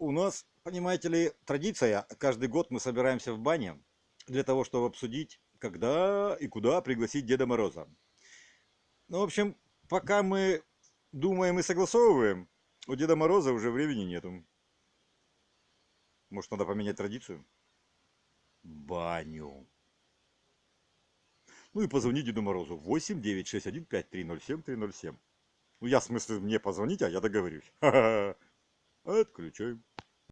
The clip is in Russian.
у нас, понимаете ли, традиция. Каждый год мы собираемся в бане для того, чтобы обсудить, когда и куда пригласить Деда Мороза. Ну, в общем, пока мы думаем и согласовываем, у Деда Мороза уже времени нету. Может, надо поменять традицию? Баню. Ну и позвони Деду Морозу. 8 9 6 1 5 3 0 7 3 0 7. Ну, я в смысле мне позвонить, а я договорюсь. Ха -ха -ха. Отключаем.